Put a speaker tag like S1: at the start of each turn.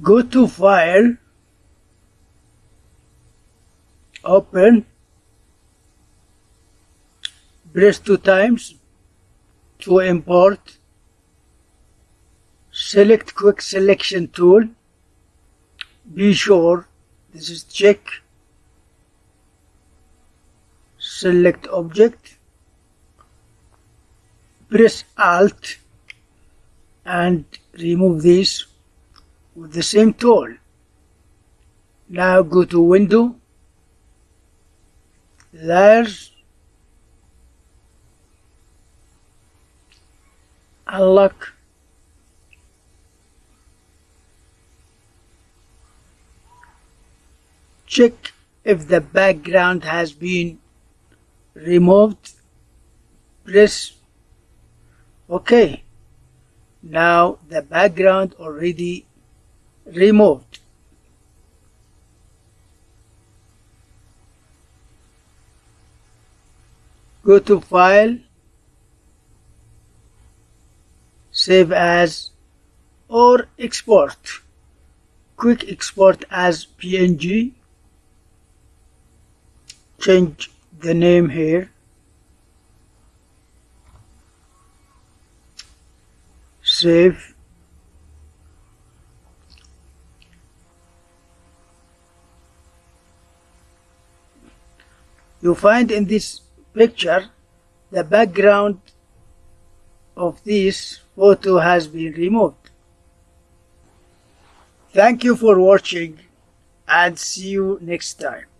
S1: go to file open press two times to import select quick selection tool be sure this is check select object press alt and remove this with the same tool. Now go to window layers unlock check if the background has been removed press ok. Now the background already removed. Go to file save as or export. Quick export as png change the name here. Save you find in this picture the background of this photo has been removed. Thank you for watching and see you next time